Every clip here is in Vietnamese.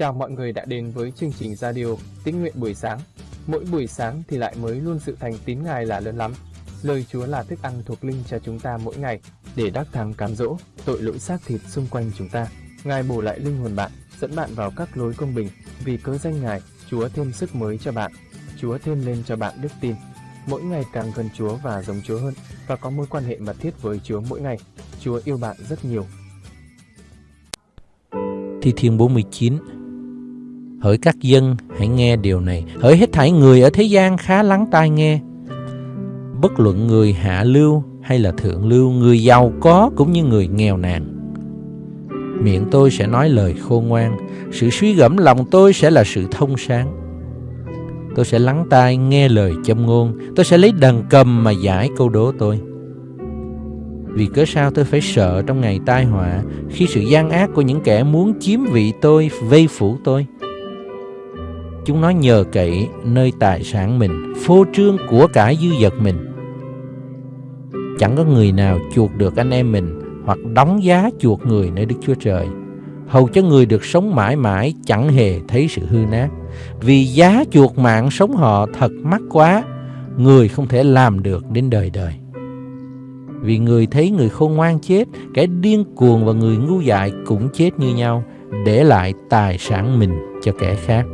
Chào mọi người đã đến với chương trình radio Tín nguyện buổi sáng. Mỗi buổi sáng thì lại mới luôn sự thành tín Ngài là lớn lắm. Lời Chúa là thức ăn thuộc linh cho chúng ta mỗi ngày để đắc thắng cám dỗ tội lỗi xác thịt xung quanh chúng ta. Ngài bổ lại linh hồn bạn, dẫn bạn vào các lối công bình. Vì cớ danh Ngài, Chúa thêm sức mới cho bạn. Chúa thêm lên cho bạn đức tin. Mỗi ngày càng gần Chúa và giống Chúa hơn và có mối quan hệ mật thiết với Chúa mỗi ngày. Chúa yêu bạn rất nhiều. Thi Thiên 49 Hỡi các dân, hãy nghe điều này. Hỡi hết thảy người ở thế gian khá lắng tai nghe. Bất luận người hạ lưu hay là thượng lưu, người giàu có cũng như người nghèo nàn. Miệng tôi sẽ nói lời khôn ngoan, sự suy gẫm lòng tôi sẽ là sự thông sáng. Tôi sẽ lắng tai nghe lời châm ngôn, tôi sẽ lấy đàn cầm mà giải câu đố tôi. Vì cớ sao tôi phải sợ trong ngày tai họa khi sự gian ác của những kẻ muốn chiếm vị tôi vây phủ tôi? Chúng nó nhờ cậy nơi tài sản mình, phô trương của cả dư vật mình. Chẳng có người nào chuộc được anh em mình hoặc đóng giá chuộc người nơi Đức Chúa Trời. Hầu cho người được sống mãi mãi chẳng hề thấy sự hư nát. Vì giá chuộc mạng sống họ thật mắc quá, người không thể làm được đến đời đời. Vì người thấy người khôn ngoan chết, kẻ điên cuồng và người ngu dại cũng chết như nhau, để lại tài sản mình cho kẻ khác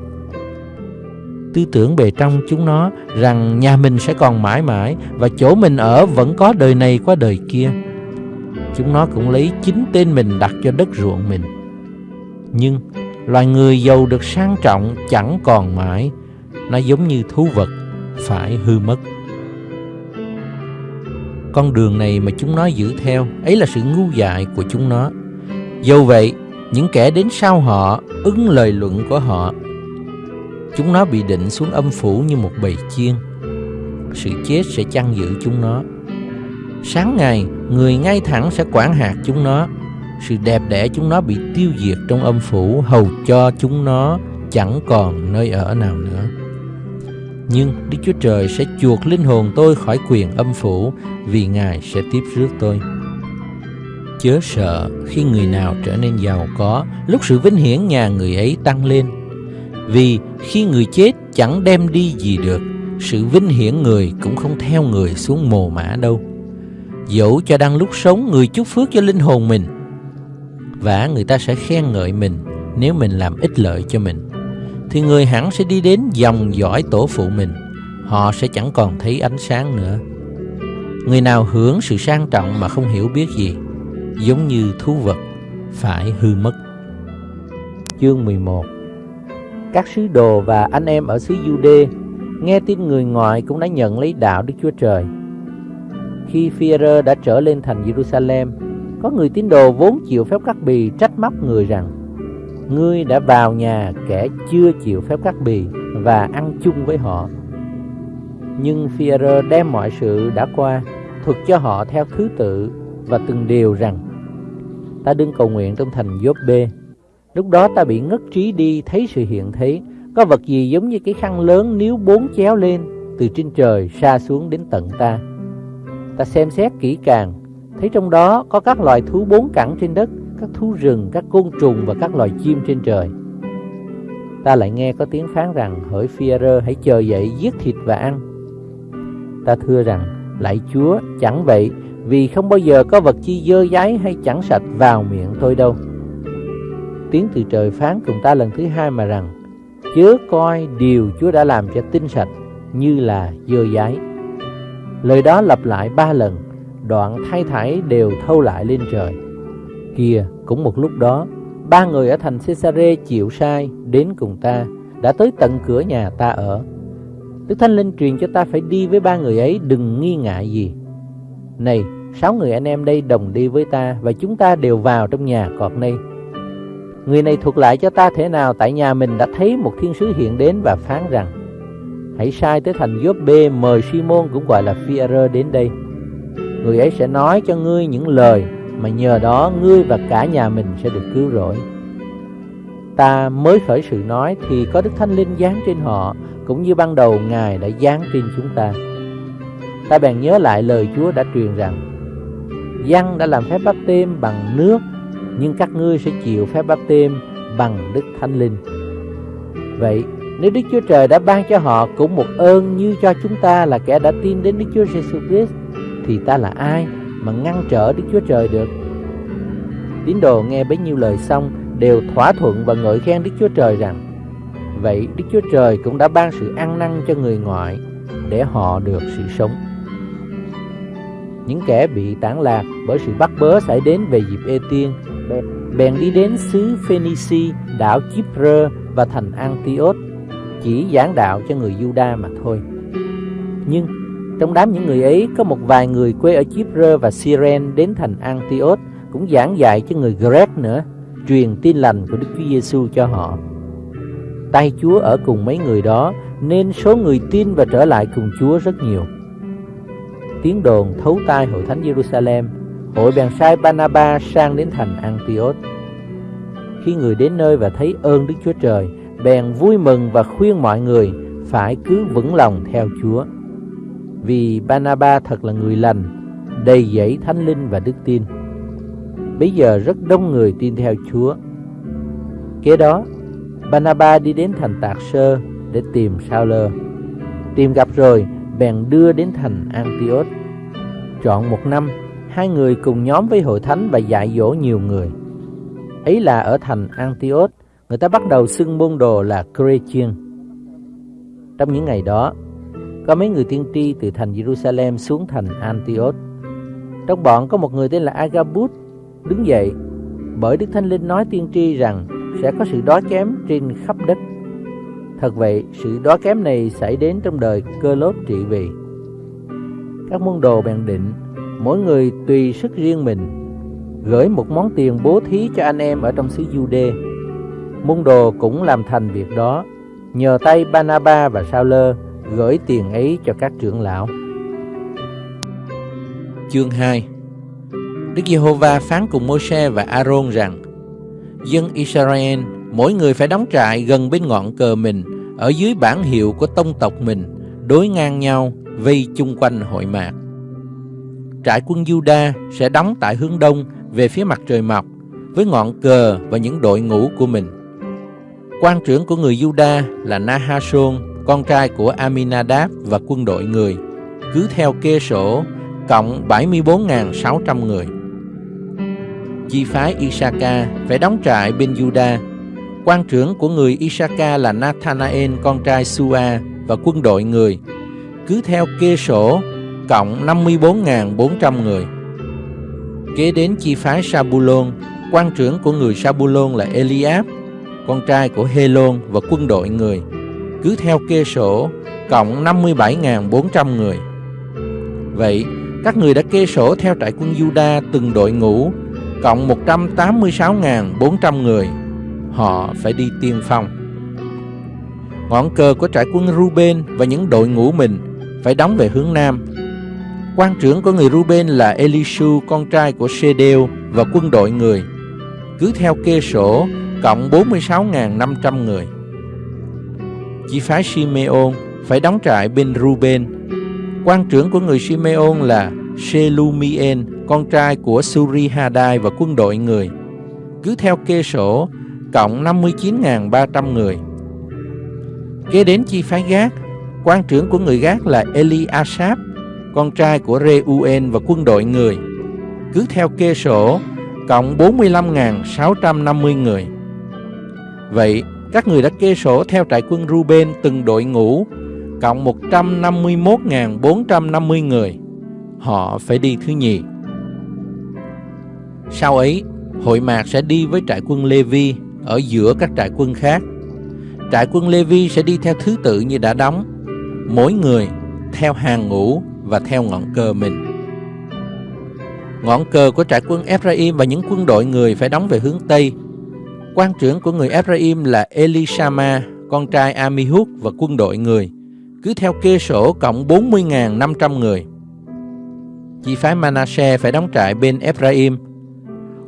tư tưởng bề trong chúng nó rằng nhà mình sẽ còn mãi mãi và chỗ mình ở vẫn có đời này qua đời kia. Chúng nó cũng lấy chính tên mình đặt cho đất ruộng mình. Nhưng loài người giàu được sang trọng chẳng còn mãi, nó giống như thú vật phải hư mất. Con đường này mà chúng nó giữ theo, ấy là sự ngu dại của chúng nó. dù vậy, những kẻ đến sau họ ứng lời luận của họ Chúng nó bị định xuống âm phủ như một bầy chiên. Sự chết sẽ chăn giữ chúng nó. Sáng ngày, người ngay thẳng sẽ quản hạt chúng nó. Sự đẹp đẽ chúng nó bị tiêu diệt trong âm phủ Hầu cho chúng nó chẳng còn nơi ở nào nữa. Nhưng Đức Chúa Trời sẽ chuộc linh hồn tôi khỏi quyền âm phủ Vì Ngài sẽ tiếp rước tôi. Chớ sợ khi người nào trở nên giàu có Lúc sự vinh hiển nhà người ấy tăng lên vì khi người chết chẳng đem đi gì được, Sự vinh hiển người cũng không theo người xuống mồ mã đâu. Dẫu cho đang lúc sống, người chúc phước cho linh hồn mình, Và người ta sẽ khen ngợi mình Nếu mình làm ích lợi cho mình. Thì người hẳn sẽ đi đến dòng dõi tổ phụ mình, Họ sẽ chẳng còn thấy ánh sáng nữa. Người nào hưởng sự sang trọng mà không hiểu biết gì, Giống như thú vật, phải hư mất. Chương 11 các sứ đồ và anh em ở xứ Jude nghe tin người ngoại cũng đã nhận lấy đạo Đức Chúa Trời. Khi Führer đã trở lên thành Jerusalem, có người tín đồ vốn chịu phép cắt bì trách móc người rằng Ngươi đã vào nhà kẻ chưa chịu phép cắt bì và ăn chung với họ. Nhưng Führer đem mọi sự đã qua, thuật cho họ theo thứ tự và từng điều rằng Ta đứng cầu nguyện trong thành Gióp-bê Lúc đó ta bị ngất trí đi thấy sự hiện thế. Có vật gì giống như cái khăn lớn nếu bốn chéo lên Từ trên trời xa xuống đến tận ta? Ta xem xét kỹ càng Thấy trong đó có các loài thú bốn cẳng trên đất Các thú rừng, các côn trùng và các loài chim trên trời. Ta lại nghe có tiếng phán rằng Hỡi Führer hãy chờ dậy giết thịt và ăn. Ta thưa rằng Lạy Chúa chẳng vậy Vì không bao giờ có vật chi dơ giấy hay chẳng sạch vào miệng tôi đâu tiếng từ trời phán cùng ta lần thứ hai mà rằng chớ coi điều Chúa đã làm cho tinh sạch như là dơ giấy. Lời đó lặp lại ba lần, đoạn thay thải đều thâu lại lên trời. Kìa, cũng một lúc đó, ba người ở thành Caesarea chịu sai đến cùng ta, đã tới tận cửa nhà ta ở. Đức Thánh Linh truyền cho ta phải đi với ba người ấy đừng nghi ngại gì. Này, sáu người anh em đây đồng đi với ta và chúng ta đều vào trong nhà cọt này Người này thuật lại cho ta thế nào? Tại nhà mình đã thấy một thiên sứ hiện đến và phán rằng, Hãy sai tới thành Giốp B mời Simon cũng gọi là Phi-e-rơ đến đây. Người ấy sẽ nói cho ngươi những lời, mà nhờ đó ngươi và cả nhà mình sẽ được cứu rỗi. Ta mới khởi sự nói thì có Đức Thánh Linh giáng trên họ, Cũng như ban đầu Ngài đã giáng trên chúng ta. Ta bèn nhớ lại lời Chúa đã truyền rằng, Giăng đã làm phép báp têm bằng nước nhưng các ngươi sẽ chịu phép báp têm bằng Đức Thánh Linh. Vậy, nếu Đức Chúa Trời đã ban cho họ cũng một ơn như cho chúng ta là kẻ đã tin đến Đức Chúa Giêsu Christ, thì ta là ai mà ngăn trở Đức Chúa Trời được? Tín đồ nghe bấy nhiêu lời xong đều thỏa thuận và ngợi khen Đức Chúa Trời rằng, Vậy Đức Chúa Trời cũng đã ban sự ăn năn cho người ngoại để họ được sự sống. Những kẻ bị tản lạc bởi sự bắt bớ xảy đến về dịp Ê Tiên bèn đi đến xứ Phoenici, đảo Chipre và thành Antioch chỉ giảng đạo cho người Juda mà thôi. Nhưng trong đám những người ấy có một vài người quê ở Chipre và Cyrene đến thành Antioch cũng giảng dạy cho người Grec nữa, truyền tin lành của Đức Chúa Giêsu cho họ. Tay Chúa ở cùng mấy người đó nên số người tin và trở lại cùng Chúa rất nhiều. Tiếng đồn thấu tai hội thánh Jerusalem, hội bèn sai Banaba sang đến thành Antioch. Khi người đến nơi và thấy ơn Đức Chúa Trời, bèn vui mừng và khuyên mọi người phải cứ vững lòng theo Chúa. Vì Banaba thật là người lành, đầy dẫy thánh linh và đức tin. Bây giờ rất đông người tin theo Chúa. Kế đó, Banaba đi đến thành Tạc Sơ để tìm Sao Lơ. Tìm gặp rồi, bèn đưa đến thành Antioch. Chọn một năm, hai người cùng nhóm với hội thánh và dạy dỗ nhiều người. Ấy là ở thành Antioch, người ta bắt đầu xưng môn đồ là Christian. Trong những ngày đó, có mấy người tiên tri từ thành Jerusalem xuống thành Antioch. Trong bọn có một người tên là Agabus đứng dậy, bởi Đức Thánh Linh nói tiên tri rằng sẽ có sự đói kém trên khắp đất. Thật vậy, sự đói kém này xảy đến trong đời cơ lốt trị vì. Các môn đồ bèn định, mỗi người tùy sức riêng mình, gửi một món tiền bố thí cho anh em ở trong xứ Jude. Môn đồ cũng làm thành việc đó, nhờ tay Banaba và Sao Lơ gửi tiền ấy cho các trưởng lão. Chương 2 Đức Giê-hô-va phán cùng Môi-se và A-rôn rằng Dân Israel mỗi người phải đóng trại gần bên ngọn cờ mình ở dưới bản hiệu của tông tộc mình đối ngang nhau vây chung quanh hội mạc. Trại quân Juda sẽ đóng tại hướng đông về phía mặt trời mọc với ngọn cờ và những đội ngũ của mình. Quan trưởng của người Juda là Nahashon, con trai của Aminadab và quân đội người, cứ theo kê sổ cộng 74.600 người. Chi phái Isaka phải đóng trại bên Juda. Quan trưởng của người Isaka là Nathanael con trai Sua và quân đội người, cứ theo kê sổ cộng 54.400 người. Kế đến chi phái Sabulon, quan trưởng của người Sabulon là Eliab, con trai của Helon và quân đội người, cứ theo kê sổ cộng 57.400 người. Vậy, các người đã kê sổ theo trại quân Juda từng đội ngũ, cộng 186.400 người. Họ phải đi tiên phong. Ngọn cờ của trại quân Ruben và những đội ngũ mình phải đóng về hướng Nam. Quan trưởng của người Ruben là Elishu, con trai của Sedeo và quân đội người. Cứ theo kê sổ, cộng 46.500 người. Chỉ phái Simeon phải đóng trại bên Ruben. Quan trưởng của người Simeon là Shelumien, con trai của Surihadai và quân đội người. Cứ theo kê sổ, cộng 59.300 người. Kế đến chi phái Gác, quan trưởng của người Gác là Eliasap, con trai của Reuel và quân đội người. Cứ theo kê sổ, cộng 45.650 người. Vậy, các người đã kê sổ theo trại quân Ruben từng đội ngũ, cộng 151.450 người. Họ phải đi thứ nhì. Sau ấy, hội mạc sẽ đi với trại quân Levi ở giữa các trại quân khác. Trại quân Levi sẽ đi theo thứ tự như đã đóng, mỗi người theo hàng ngũ và theo ngọn cờ mình. Ngọn cờ của trại quân Ephraim và những quân đội người phải đóng về hướng Tây. Quan trưởng của người Ephraim là Elishama, con trai Amihud và quân đội người, cứ theo kê sổ cộng 40.500 người. Chi phái Manasseh phải đóng trại bên Ephraim.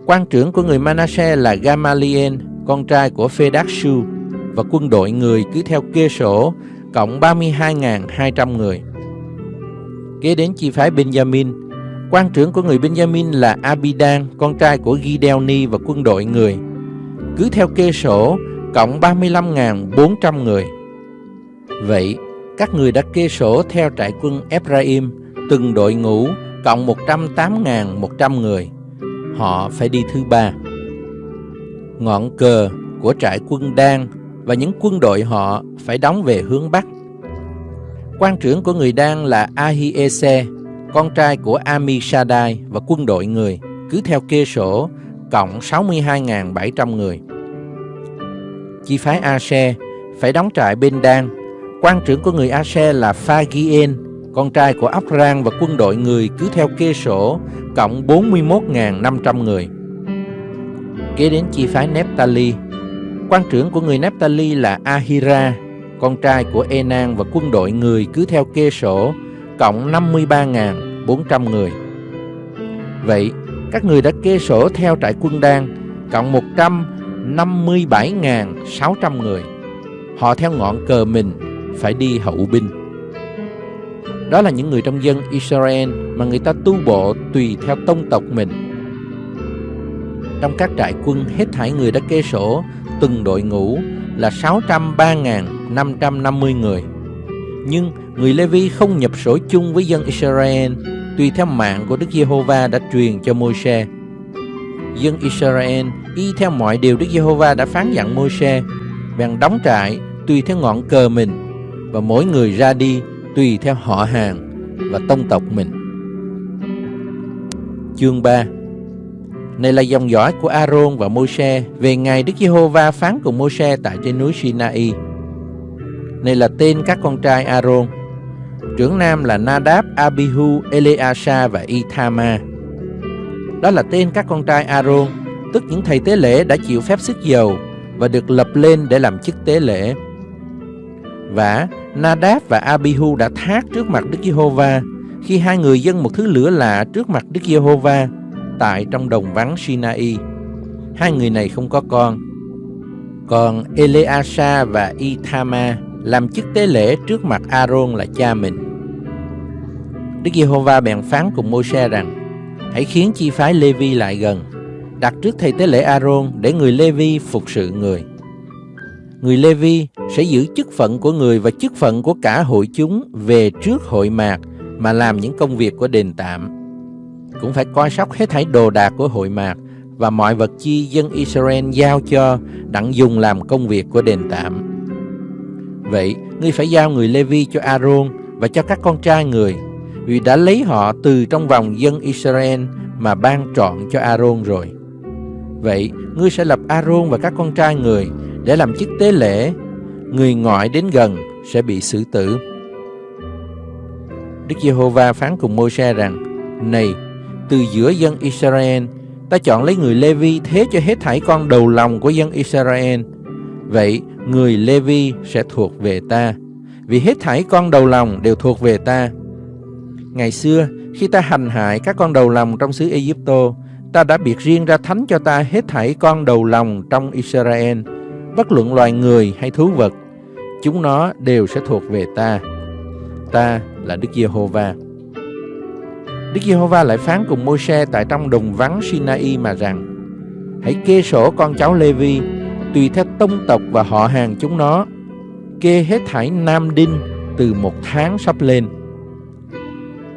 Quan trưởng của người Manasseh là Gamaliel, con trai của Phedakshu và quân đội người cứ theo kê sổ cộng 32.200 người. Kế đến chi phái Benjamin, quan trưởng của người Benjamin là Abidan, con trai của Gideoni và quân đội người. Cứ theo kê sổ, cộng 35.400 người. Vậy, các người đã kê sổ theo trại quân Ephraim, từng đội ngũ cộng 108.100 người. Họ phải đi thứ ba. Ngọn cờ của trại quân Đan và những quân đội họ phải đóng về hướng Bắc. Quan trưởng của người Đan là Ahiese, con trai của Amishadai và quân đội người, cứ theo kê sổ, cộng 62.700 người. Chi phái Ashe phải đóng trại bên Đan. Quan trưởng của người Ashe là Phagien, con trai của Abrang và quân đội người cứ theo kê sổ, cộng 41.500 người. Kế đến chi phái Nephtali, quan trưởng của người Nephtali là Ahira, con trai của Enan và quân đội người cứ theo kê sổ, cộng 53.400 người. Vậy, các người đã kê sổ theo trại quân đan, cộng 157.600 người. Họ theo ngọn cờ mình phải đi hậu binh. Đó là những người trong dân Israel mà người ta tu bộ tùy theo tông tộc mình. Trong các trại quân hết thảy người đã kê sổ từng đội ngũ là 603.550 người. Nhưng người Levi không nhập sổ chung với dân Israel tùy theo mạng của Đức Giê-hô-va đã truyền cho Môi-se. Dân Israel y theo mọi điều Đức Giê-hô-va đã phán dặn Môi-se, bèn đóng trại tùy theo ngọn cờ mình và mỗi người ra đi tùy theo họ hàng và tông tộc mình. Chương 3 này là dòng dõi của Aaron và Môi-se về ngày Đức Giê-hô-va phán cùng Môi-se tại trên núi Sinai. Này là tên các con trai Aaron Trưởng nam là Nadab, Abihu, Eleasa và Ithama. Đó là tên các con trai Aaron, tức những thầy tế lễ đã chịu phép sức dầu và được lập lên để làm chức tế lễ. Và Nadab và Abihu đã thác trước mặt Đức Giê-hô-va khi hai người dâng một thứ lửa lạ trước mặt Đức Giê-hô-va tại trong đồng vắng Sinai. Hai người này không có con. Còn Eleasa và Ithama làm chức tế lễ trước mặt Aaron là cha mình. Đức Giê-hô-va bèn phán cùng Môi-se rằng: Hãy khiến chi phái Lê-vi lại gần, đặt trước thầy tế lễ Aaron để người Lê-vi phục sự người. Người Lê-vi sẽ giữ chức phận của người và chức phận của cả hội chúng về trước hội mạc mà làm những công việc của đền tạm. Cũng phải coi sóc hết thảy đồ đạc của hội mạc và mọi vật chi dân Israel giao cho đặng dùng làm công việc của đền tạm. Vậy, ngươi phải giao người Lê-vi cho Aaron và cho các con trai người vì đã lấy họ từ trong vòng dân Israel mà ban trọn cho Aaron rồi. Vậy, ngươi sẽ lập Aaron và các con trai người để làm chức tế lễ, người ngoại đến gần sẽ bị xử tử. Đức Giê-hô-va phán cùng Môi-se rằng: Này, từ giữa dân Israel, ta chọn lấy người Lê-vi thế cho hết thảy con đầu lòng của dân Israel. Vậy, người Lê-vi sẽ thuộc về ta, vì hết thảy con đầu lòng đều thuộc về ta. Ngày xưa, khi ta hành hại các con đầu lòng trong xứ Egypto, ta đã biệt riêng ra thánh cho ta hết thảy con đầu lòng trong Israel, bất luận loài người hay thú vật. Chúng nó đều sẽ thuộc về ta. Ta là Đức Giê-hô-va. Đức Giê-hô-va lại phán cùng Môi-se tại trong đồng vắng Sinai mà rằng: Hãy kê sổ con cháu Lê-vi tùy theo tông tộc và họ hàng chúng nó, kê hết thảy nam đinh từ một tháng sắp lên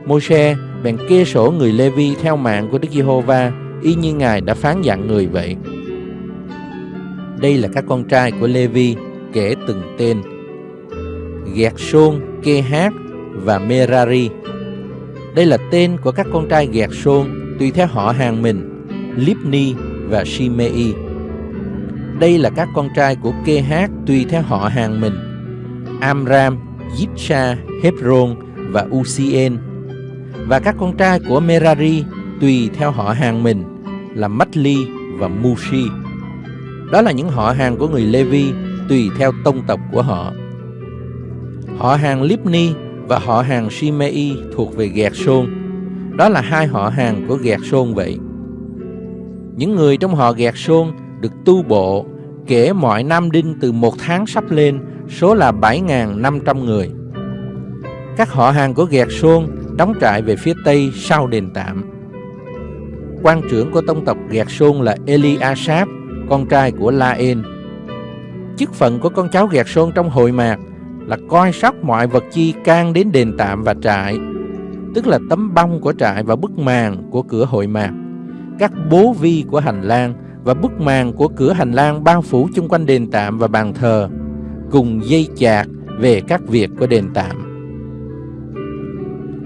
Môi-se bèn kê sổ người Lê-vi theo mạng của Đức Giê-hô-va, y như Ngài đã phán dặn người vậy. Đây là các con trai của Lê-vi kể từng tên: Gẹt Sôn, Kê Hát và Merari. Đây là tên của các con trai Gẹt Sôn tùy theo họ hàng mình, Lipni và Shimei. Đây là các con trai của Kê Hát tùy theo họ hàng mình, Amram, Yitsa, Hebron và Usien và các con trai của Merari tùy theo họ hàng mình là Matli và Mushi. Đó là những họ hàng của người Levi tùy theo tông tộc của họ. Họ hàng Lipni và họ hàng Shimei thuộc về Gẹt Sôn. Đó là hai họ hàng của Gẹt Sôn vậy. Những người trong họ Gẹt Sôn được tu bộ kể mọi nam đinh từ một tháng sắp lên, số là 7.500 người. Các họ hàng của Gẹt Sôn đóng trại về phía tây sau đền tạm. Quan trưởng của tông tộc Gẹt Sôn là Eliasap, con trai của La-en. chức phận của con cháu gẹt xôn trong hội mạc là coi sóc mọi vật chi can đến đền tạm và trại, tức là tấm bông của trại và bức màn của cửa hội mạc, các bố vi của hành lang và bức màn của cửa hành lang bao phủ chung quanh đền tạm và bàn thờ, cùng dây chạc về các việc của đền tạm.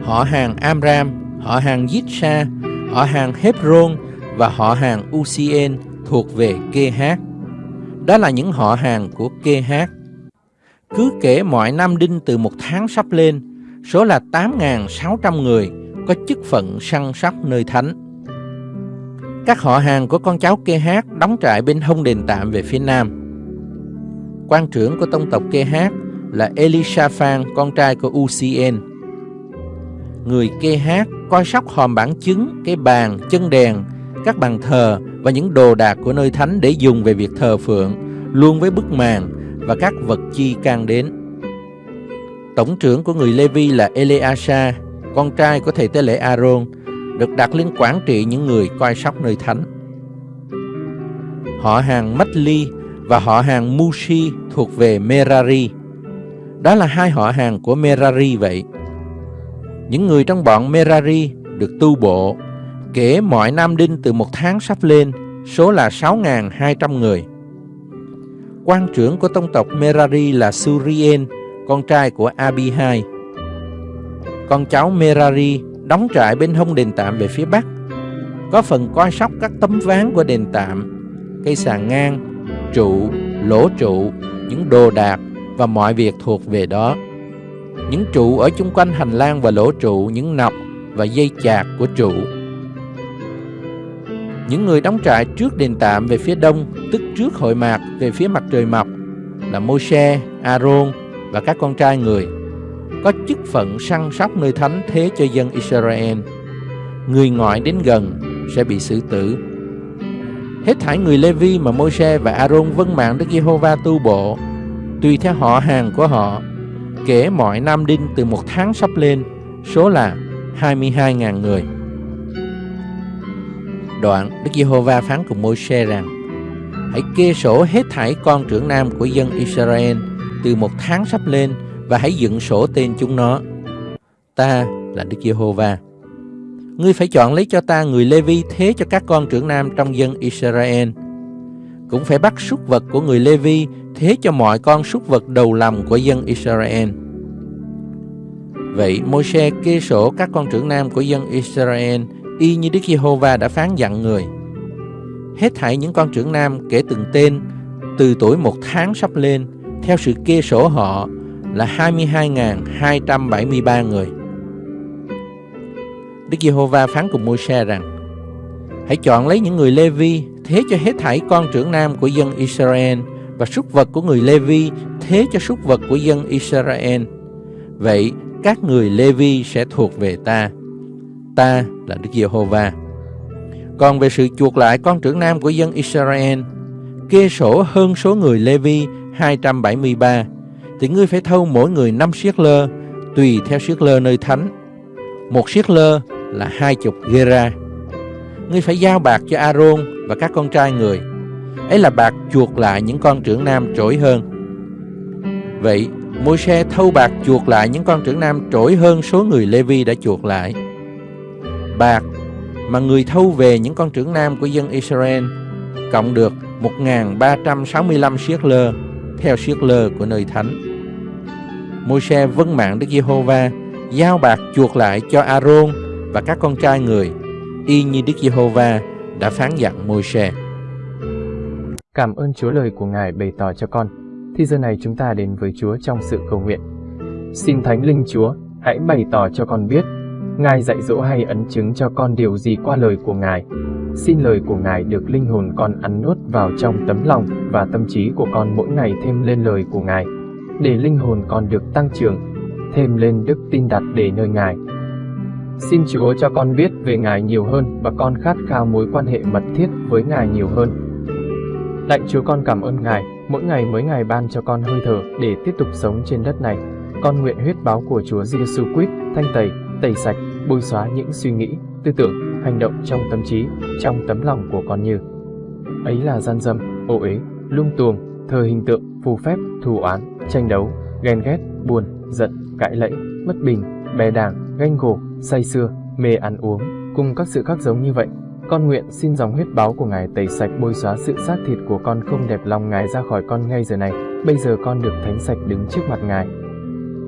Họ hàng Amram, họ hàng Yitsa, họ hàng Hebron và họ hàng Ucien thuộc về Kê Hát. Đó là những họ hàng của Kê Hát. Cứ kể mọi năm đinh từ một tháng sắp lên, số là 8.600 người có chức phận săn sóc nơi thánh. Các họ hàng của con cháu Kê Hát đóng trại bên hông đền tạm về phía nam. Quan trưởng của tông tộc Kê Hát là Elishaphan, con trai của Ucien. Người Kê Hát coi sóc hòm bản chứng, cái bàn, chân đèn, các bàn thờ và những đồ đạc của nơi thánh để dùng về việc thờ phượng, luôn với bức màn và các vật chi can đến. Tổng trưởng của người Levi là Eleasa, con trai của thầy tế lễ Aaron, được đặt lên quản trị những người coi sóc nơi thánh. Họ hàng Machli và họ hàng Mushi thuộc về Merari. Đó là hai họ hàng của Merari vậy. Những người trong bọn Merari được tu bộ, kể mọi nam đinh từ một tháng sắp lên, số là 6.200 người. Quan trưởng của tông tộc Merari là Surien, con trai của Abihai. Con cháu Merari đóng trại bên hông đền tạm về phía bắc, có phần coi sóc các tấm ván của đền tạm, cây sàn ngang, trụ, lỗ trụ, những đồ đạc và mọi việc thuộc về đó. Những trụ ở chung quanh hành lang và lỗ trụ, những nọc và dây chạc của trụ. Những người đóng trại trước đền tạm về phía đông, tức trước hội mạc về phía mặt trời mọc, là Môi-se, Aaron và các con trai người, có chức phận săn sóc nơi thánh thế cho dân Israel. Người ngoại đến gần sẽ bị xử tử. Hết thảy người Lê-vi mà Môi-se và Aaron vâng mạng Đức Giê-hô-va tu bộ, tùy theo họ hàng của họ, kể mọi nam đinh từ một tháng sắp lên, số là 22.000 người. Đoạn, Đức Giê-hô-va phán cùng Môi-se rằng: Hãy kê sổ hết thảy con trưởng nam của dân Israel từ một tháng sắp lên và hãy dựng sổ tên chúng nó. Ta là Đức Giê-hô-va. Ngươi phải chọn lấy cho ta người Lê-vi thế cho các con trưởng nam trong dân Israel. Cũng phải bắt súc vật của người Lê-vi thế cho mọi con súc vật đầu lòng của dân Israel. Vậy Môi-se kê sổ các con trưởng nam của dân Israel y như Đức Giê-hô-va đã phán dặn người. Hết thảy những con trưởng nam kể từng tên, từ tuổi một tháng sắp lên, theo sự kê sổ họ là 22.273 người. Đức Giê-hô-va phán cùng Môi-se rằng, Hãy chọn lấy những người Lê-vi, thế cho hết thảy con trưởng nam của dân Israel và súc vật của người Lê-vi, thế cho súc vật của dân Israel. Vậy các người Lê-vi sẽ thuộc về ta. Ta là Đức Giê-hô-va. Còn về sự chuộc lại con trưởng nam của dân Israel, kê sổ hơn số người Lê-vi 273, thì ngươi phải thâu mỗi người năm siết lơ, tùy theo siết lơ nơi thánh. Một siết lơ là hai chục gera. Ngươi phải giao bạc cho Aaron và các con trai người. Ấy là bạc chuộc lại những con trưởng nam trỗi hơn. Vậy, Môi-se thâu bạc chuộc lại những con trưởng nam trỗi hơn số người Lê-vi đã chuộc lại. Bạc mà người thâu về những con trưởng nam của dân Israel cộng được 1.365 siết lơ theo siết lơ của nơi thánh. Môi-se vâng mạng Đức Giê-hô-va giao bạc chuộc lại cho A-rôn và các con trai người y như Đức Giê-hô-va đã phán dặn Môi-se. Cảm ơn Chúa lời của Ngài bày tỏ cho con. Thì giờ này chúng ta đến với Chúa trong sự cầu nguyện. Xin Thánh Linh Chúa, hãy bày tỏ cho con biết Ngài dạy dỗ hay ấn chứng cho con điều gì qua lời của Ngài. Xin lời của Ngài được linh hồn con ăn nuốt vào trong tấm lòng và tâm trí của con mỗi ngày thêm lên lời của Ngài, để linh hồn con được tăng trưởng, thêm lên đức tin đặt để nơi Ngài. Xin Chúa cho con biết về Ngài nhiều hơn và con khát khao mối quan hệ mật thiết với Ngài nhiều hơn. Lạy Chúa con cảm ơn Ngài, mỗi ngày mới ngày ban cho con hơi thở để tiếp tục sống trên đất này. Con nguyện huyết báo của Chúa Giêsu Christ thanh tẩy tẩy sạch, bôi xóa những suy nghĩ, tư tưởng, hành động trong tâm trí, trong tấm lòng của con như ấy là gian dâm, ô uế, lung tuồng, thờ hình tượng, phù phép, thù oán, tranh đấu, ghen ghét, buồn, giận, cãi lẫy, bất bình, bè đảng, ganh gổ, say xưa, mê ăn uống, cùng các sự khác giống như vậy. Con nguyện xin dòng huyết báo của Ngài tẩy sạch bôi xóa sự xác thịt của con không đẹp lòng Ngài ra khỏi con ngay giờ này. Bây giờ con được thánh sạch đứng trước mặt Ngài.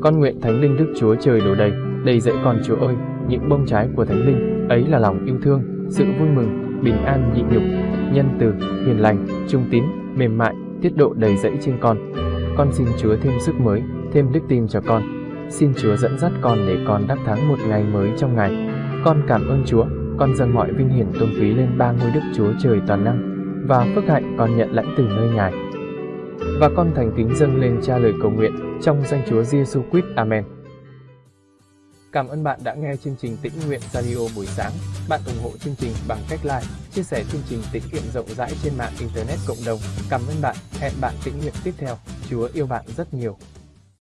Con nguyện Thánh Linh Đức Chúa Trời đổ đầy, đầy dẫy con Chúa ơi, những bông trái của Thánh Linh, ấy là lòng yêu thương, sự vui mừng, bình an nhịn nhục, nhân từ, hiền lành, trung tín, mềm mại, tiết độ đầy dẫy trên con. Con xin Chúa thêm sức mới, thêm đức tin cho con. Xin Chúa dẫn dắt con để con đắc thắng một ngày mới trong ngày. Con cảm ơn Chúa, con dâng mọi vinh hiển tôn quý lên ba ngôi Đức Chúa Trời toàn năng và phước hạnh con nhận lãnh từ nơi Ngài. Và con thành kính dâng lên cha lời cầu nguyện trong danh Chúa Giêsu Christ. Amen. Cảm ơn bạn đã nghe chương trình Tĩnh Nguyện Radio buổi sáng. Bạn ủng hộ chương trình bằng cách like, chia sẻ chương trình tĩnh nguyện rộng rãi trên mạng Internet cộng đồng. Cảm ơn bạn. Hẹn bạn tĩnh nguyện tiếp theo. Chúa yêu bạn rất nhiều.